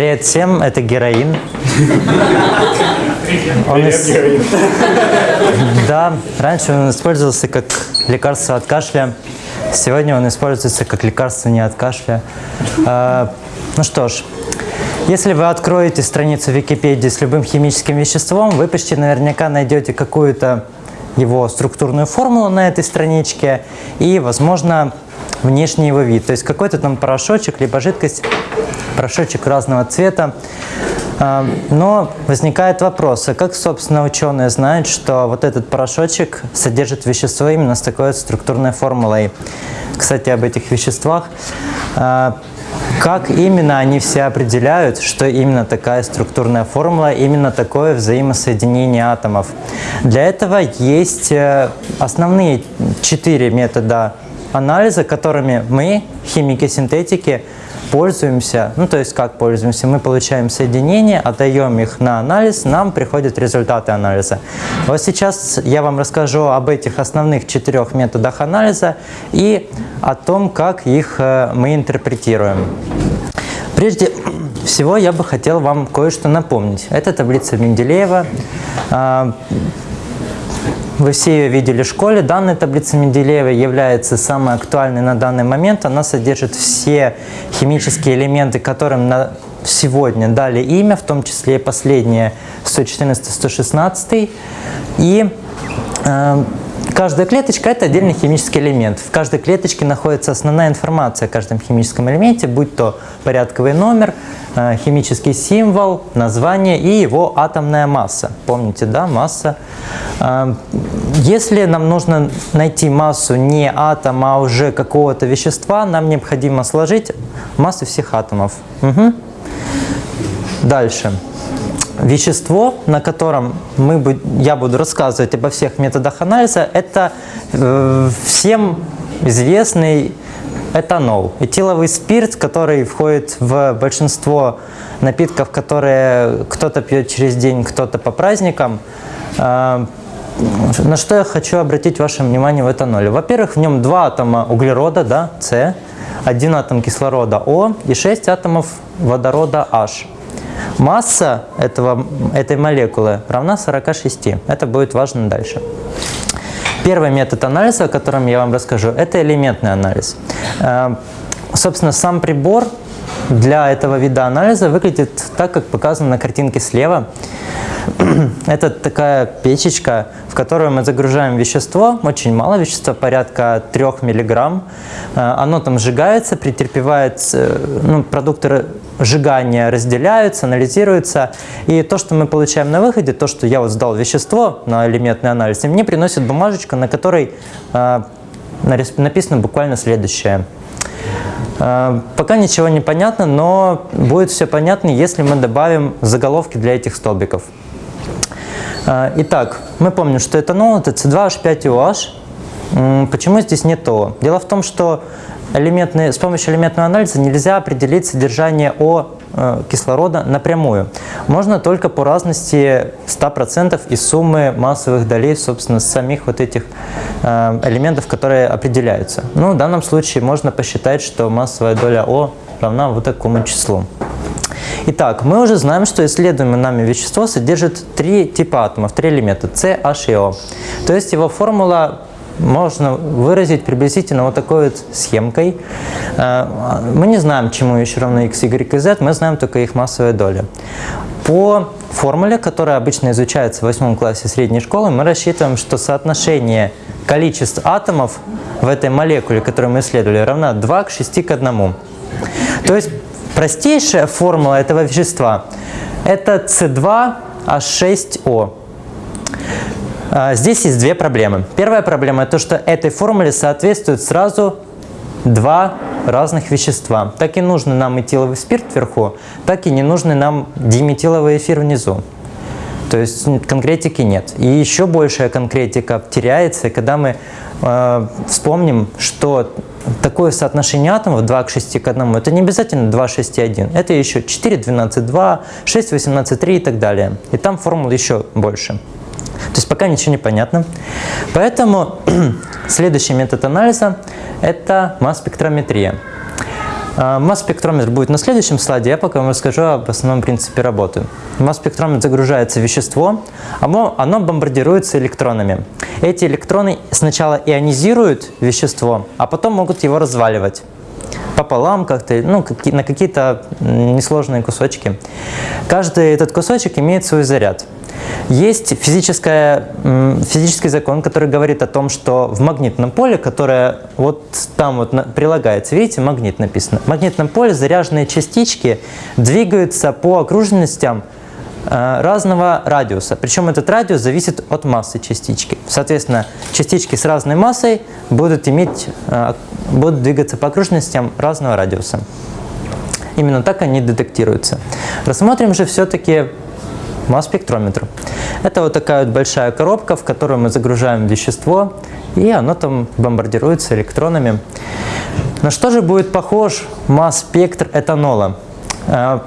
Привет всем, это героин. Он Привет, ис- героин. Да, раньше он использовался как лекарство от кашля. Сегодня он используется как лекарство не от кашля. А, ну что ж, если вы откроете страницу Википедии с любым химическим веществом, вы почти наверняка найдете какую-то его структурную формулу на этой страничке и, возможно, внешний его вид. То есть какой-то там порошочек, либо жидкость, порошочек разного цвета. А, Но возникает вопрос, а как, собственно, ученые знают, что вот этот порошочек содержит вещество именно с такой структурной формулой? Кстати, об этих веществах. А, Как именно они все определяют, что именно такая структурная формула, именно такое взаимосоединение атомов? Для этого есть э, основные четыре метода анализа, которыми мы, химики-синтетики, пользуемся. Ну, то есть как пользуемся? Мы получаем соединения, отдаем их на анализ, нам приходят результаты анализа. Вот сейчас я вам расскажу об этих основных четырех методах анализа и о том, как их э, мы интерпретируем. Прежде всего я бы хотел вам кое-что напомнить. Это таблица Менделеева. Вы все ее видели в школе. Данная таблица Менделеева является самой актуальной на данный момент. Она содержит все химические элементы, которым на сегодня дали имя, в том числе и последние 114-116. И э, каждая клеточка – это отдельный химический элемент. В каждой клеточке находится основная информация о каждом химическом элементе, будь то порядковый номер, э, химический символ, название и его атомная масса. Помните, да, масса. Э, Если нам нужно найти массу не атома, а уже какого-то вещества, нам необходимо сложить массу всех атомов. Мгм. Дальше. Вещество, на котором мы, я буду рассказывать обо всех методах анализа, это э, всем известный этанол, этиловый спирт, который входит в большинство напитков, которые кто-то пьет через день, кто-то по праздникам. Э, на что я хочу обратить ваше внимание в этаноле? Во-первых, в нем два атома углерода, да, С, один атом кислорода О и шесть атомов водорода H. Масса этого, этой молекулы равна 46. Это будет важно дальше. Первый метод анализа, о котором я вам расскажу, это элементный анализ. Э, Собственно, сам прибор для этого вида анализа выглядит так, как показано на картинке слева. Это такая печечка, в которую мы загружаем вещество, очень мало вещества, порядка 3 мг. Оно там сжигается, претерпевает, э, ну, продукты сжигания разделяются, анализируются. И то, что мы получаем на выходе, то, что я вот сдал вещество на элементный анализ, и мне приносит бумажечку, на которой э, написано буквально следующее. Э, Пока ничего не понятно, но будет все понятно, если мы добавим заголовки для этих столбиков. Э, Итак, мы помним, что этанол это C2H5OH. М, Почему здесь нет ООО? Дело в том, что элементный, с помощью элементного анализа нельзя определить содержание О э, кислорода напрямую. Можно только по разности 100% из суммы массовых долей, собственно, самих вот этих э, элементов, которые определяются. Ну, в данном случае можно посчитать, что массовая доля О равна вот такому числу. Итак, мы уже знаем, что исследуемое нами вещество содержит три типа атомов, три элемента С, H и O. То есть его формула можно выразить приблизительно вот такой вот схемкой. Э, Мы не знаем, чему еще равно x, y и z, мы знаем только их массовые доли. По формуле, которая обычно изучается в восьмом классе средней школы, мы рассчитываем, что соотношение количеств атомов в этой молекуле, которую мы исследовали, равна 2 к 6 к 1. То есть простейшая формула этого вещества – это C2H6O. А, Здесь есть две проблемы. Первая проблема – то, что этой формуле соответствуют сразу два разных вещества. Так и нужный нам этиловый спирт вверху, так и не нужный нам диметиловый эфир внизу. То есть конкретики нет. И еще большая конкретика теряется, когда мы э, вспомним, что такое соотношение атомов 2 к 6 к 1, это не обязательно 2, 6 и 1. Это еще 4, 12, 2, 6, 18, 3 и так далее. И там формул еще больше. То есть пока ничего не понятно. Поэтому следующий метод анализа – это масс-спектрометрия. А, Масс-спектрометр будет на следующем слайде, я пока вам расскажу об основном принципе работы. В масс-спектрометр загружается вещество, оно, оно бомбардируется электронами. Эти электроны сначала ионизируют вещество, а потом могут его разваливать пополам как-то, ну, на какие-то несложные кусочки. Каждый этот кусочек имеет свой заряд. Есть физический закон, который говорит о том, что в магнитном поле, которое вот там вот прилагается, видите, магнит написано, в магнитном поле заряженные частички двигаются по окружностям э, разного радиуса. Причем этот радиус зависит от массы частички. Соответственно, частички с разной массой будут, иметь, э, будут двигаться по окружностям разного радиуса. Именно так они детектируются. Рассмотрим же все-таки масс-спектрометр. Это вот такая вот большая коробка, в которую мы загружаем вещество, и оно там бомбардируется электронами. На что же будет похож масс-спектр этанола? Э,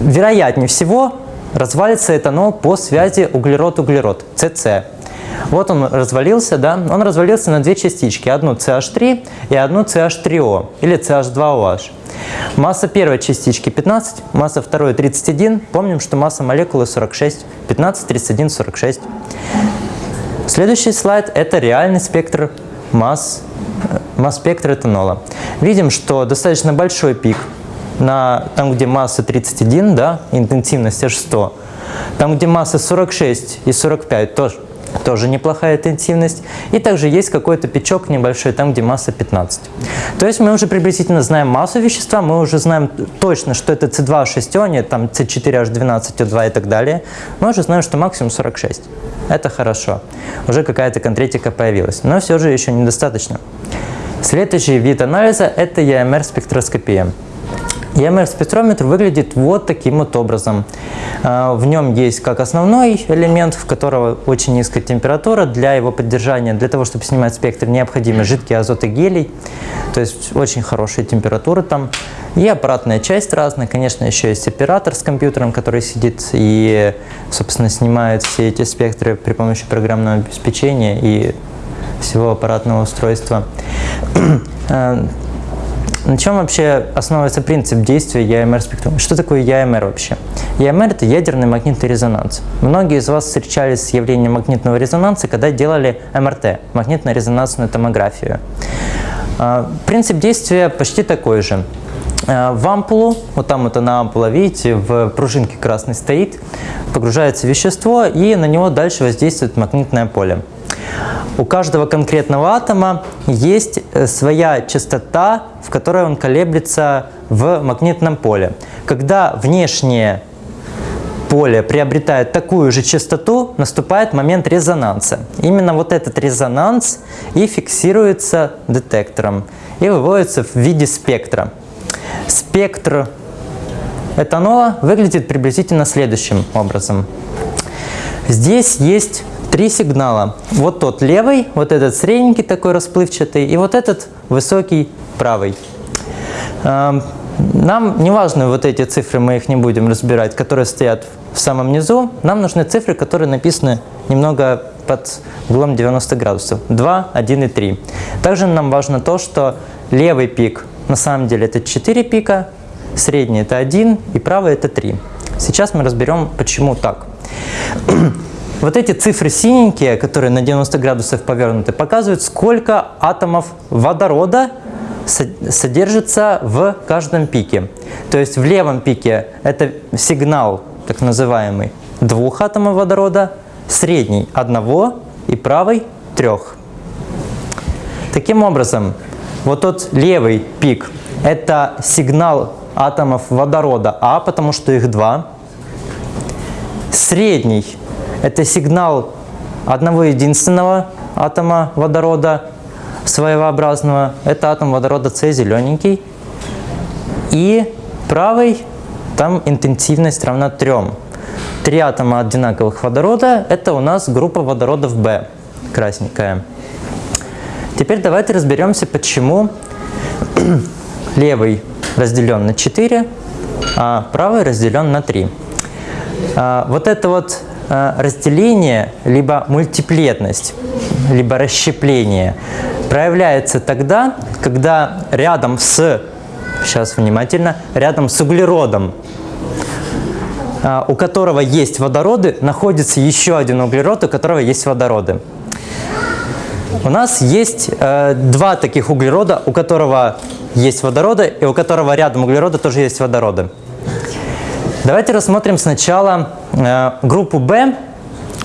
вероятнее всего развалится этанол по связи углерод-углерод, СС. Вот он развалился, да, он развалился на две частички, одну CH3 и одну CH3O или CH2OH. Масса первой частички 15, масса второй 31. Помним, что масса молекулы 46. 15, 31, 46. Следующий слайд – это реальный спектр масс, масс спектра этанола. Видим, что достаточно большой пик на, там, где масса 31, да, интенсивность H100. Там, где масса 46 и 45, тоже тоже неплохая интенсивность. И также есть какой-то печок небольшой, там, где масса 15. То есть мы уже приблизительно знаем массу вещества, мы уже знаем точно, что это C2H6O, нет там C4H12O2 и так далее. Мы уже знаем, что максимум 46. Это хорошо. Уже какая-то конкретика появилась. Но все же еще недостаточно. Следующий вид анализа – это EMR-спектроскопия. EMR-спектрометр выглядит вот таким вот образом. А, в нем есть как основной элемент, в которого очень низкая температура. Для его поддержания, для того, чтобы снимать спектр, необходимы жидкий азот и гелий. То есть очень хорошая температура там. И аппаратная часть разная. Конечно, еще есть оператор с компьютером, который сидит и, собственно, снимает все эти спектры при помощи программного обеспечения и всего аппаратного устройства. На чем вообще основывается принцип действия EMR спектрометра? Что такое EMR вообще? EMR – это ядерный магнитный резонанс. Многие из вас встречались с явлением магнитного резонанса, когда делали МРТ – магнитно-резонансную томографию. А, принцип действия почти такой же. А, в ампулу, вот там это на ампула, видите, в пружинке красный стоит, погружается вещество, и на него дальше воздействует магнитное поле. У каждого конкретного атома есть э, своя частота, в которой он колеблется в магнитном поле. Когда внешнее поле приобретает такую же частоту, наступает момент резонанса. Именно вот этот резонанс и фиксируется детектором и выводится в виде спектра. Спектр этанола выглядит приблизительно следующим образом. Здесь есть три сигнала. Вот тот левый, вот этот средненький такой расплывчатый и вот этот высокий правый. Эм, нам не важны вот эти цифры, мы их не будем разбирать, которые стоят в самом низу. Нам нужны цифры, которые написаны немного под углом 90 градусов. 2, 1 и 3. Также нам важно то, что левый пик на самом деле это 4 пика, средний это 1 и правый это 3. Сейчас мы разберем, почему так. Вот эти цифры синенькие, которые на 90 градусов повернуты, показывают, сколько атомов водорода содержится в каждом пике. То есть в левом пике это сигнал, так называемый, двух атомов водорода, средний – одного и правый – трех. Таким образом, вот тот левый пик – это сигнал атомов водорода А, потому что их два. Средний это сигнал одного единственного атома водорода своеобразного. Это атом водорода С зелененький. И правый, там интенсивность равна 3. Три атома одинаковых водорода – это у нас группа водородов В, красненькая. Теперь давайте разберемся, почему левый разделен на 4, а правый разделен на 3. А, вот это вот разделение, либо мультиплетность, либо расщепление проявляется тогда, когда рядом с сейчас внимательно, рядом с углеродом, а, у которого есть водороды, находится еще один углерод, у которого есть водороды. У нас есть э, два таких углерода, у которого есть водороды, и у которого рядом углерода тоже есть водороды. Давайте рассмотрим сначала э, группу B.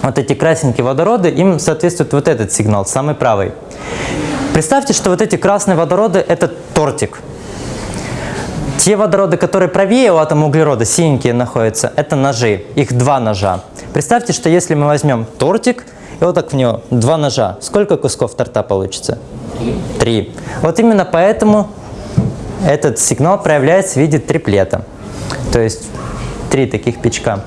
Вот эти красненькие водороды, им соответствует вот этот сигнал, самый правый. Представьте, что вот эти красные водороды – это тортик. Те водороды, которые правее у атома углерода, синенькие находятся, это ножи. Их два ножа. Представьте, что если мы возьмем тортик и вот так в него два ножа, сколько кусков торта получится? Три. Вот именно поэтому этот сигнал проявляется в виде триплета. То есть три таких печка.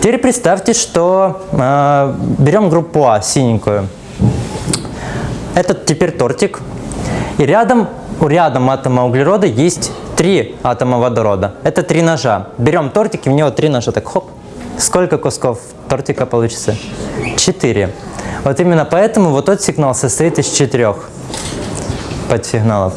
Теперь представьте, что э, берем группу А, синенькую. Этот теперь тортик. И рядом, рядом атома углерода есть три атома водорода. Это три ножа. Берем тортик, и в него три ножа. Так хоп. Сколько кусков тортика получится? Четыре. Вот именно поэтому вот тот сигнал состоит из четырех подсигналов.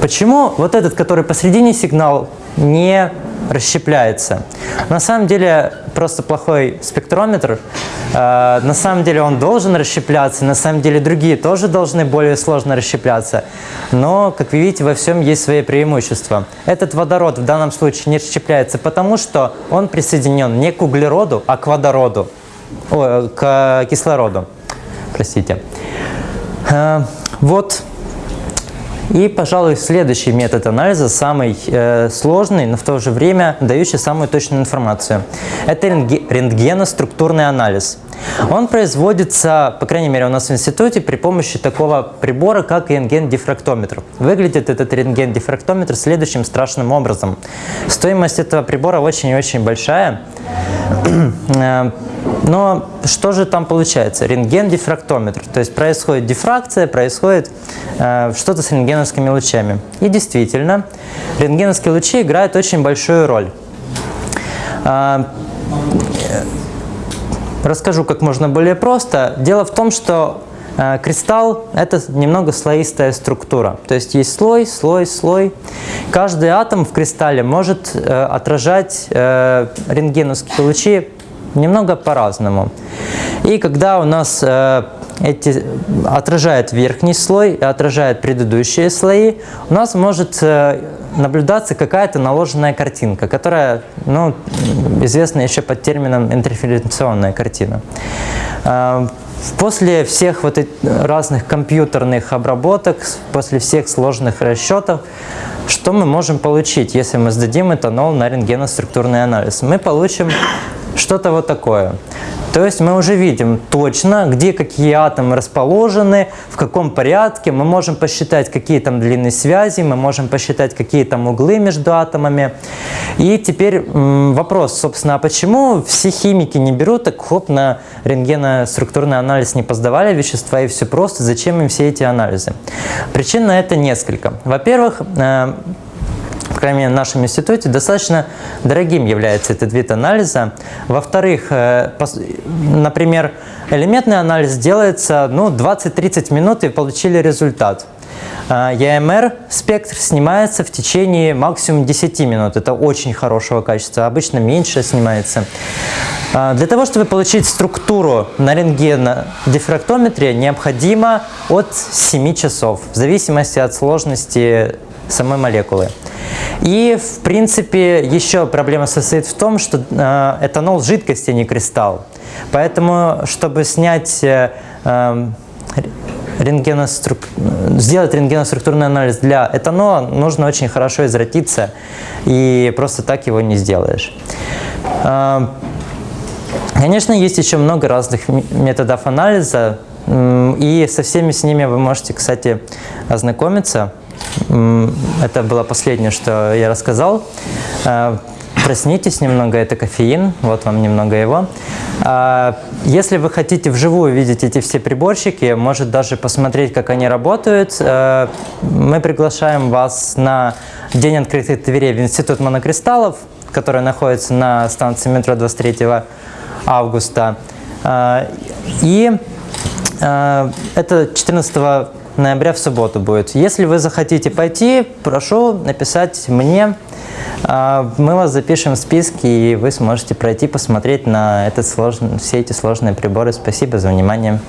Почему вот этот, который посередине сигнал, не расщепляется? На самом деле просто плохой спектрометр. Э, на самом деле он должен расщепляться, на самом деле другие тоже должны более сложно расщепляться. Но, как вы видите, во всем есть свои преимущества. Этот водород в данном случае не расщепляется, потому что он присоединен не к углероду, а к водороду, о, к кислороду. Простите. Э, вот и, пожалуй, следующий метод анализа, самый э, сложный, но в то же время дающий самую точную информацию. Это рентгеноструктурный анализ. Он производится, по крайней мере, у нас в институте при помощи такого прибора, как рентген-дифрактометр. Выглядит этот рентген-дифрактометр следующим страшным образом. Стоимость этого прибора очень и очень большая. Э, но что же там получается? Рентген-дифрактометр. То есть происходит дифракция, происходит э, что-то с рентгеновскими лучами. И действительно, рентгеновские лучи играют очень большую роль. Расскажу как можно более просто. Дело в том, что э, кристалл – это немного слоистая структура. То есть есть слой, слой, слой. Каждый атом в кристалле может э, отражать э, рентгеновские лучи немного по-разному. И когда у нас эти, отражает верхний слой и отражает предыдущие слои, у нас может э, наблюдаться какая-то наложенная картинка, которая ну, известна еще под термином интерференционная картина. Э, после всех вот разных компьютерных обработок, после всех сложных расчетов, что мы можем получить, если мы сдадим этанол на рентгеноструктурный анализ? Мы получим что-то вот такое. То есть мы уже видим точно, где какие атомы расположены, в каком порядке. Мы можем посчитать, какие там длины связи, мы можем посчитать, какие там углы между атомами. И теперь вопрос, собственно, а почему все химики не берут, так хоп, на рентгеноструктурный анализ не поздавали вещества и все просто, зачем им все эти анализы? Причин на это несколько. Во-первых, э, крайней мере, в нашем институте, достаточно дорогим является этот вид анализа. Во-вторых, э, например, элементный анализ делается ну, 20-30 минут и получили результат. EMR э, спектр снимается в течение максимум 10 минут. Это очень хорошего качества. Обычно меньше снимается. Э, для того, чтобы получить структуру на рентгенодифрактометре, необходимо от 7 часов, в зависимости от сложности самой молекулы. И, в принципе, еще проблема состоит в том, что э, этанол – жидкость, а не кристалл. Поэтому, чтобы снять э, эм, рентгенострук... сделать рентгеноструктурный анализ для этанола, нужно очень хорошо извратиться, и просто так его не сделаешь. Э, конечно, есть еще много разных методов анализа, и со всеми с ними вы можете, кстати, ознакомиться. Это было последнее, что я рассказал. Э, проснитесь немного, это кофеин, вот вам немного его. Э, если вы хотите вживую видеть эти все приборчики, может даже посмотреть, как они работают, э, мы приглашаем вас на День открытых дверей в Институт монокристаллов, который находится на станции метро 23 августа. И это 14 ноября в субботу будет. Если вы захотите пойти, прошу написать мне. А, Мы вас запишем в списки, и вы сможете пройти, посмотреть на этот сложный, все эти сложные приборы. Спасибо за внимание.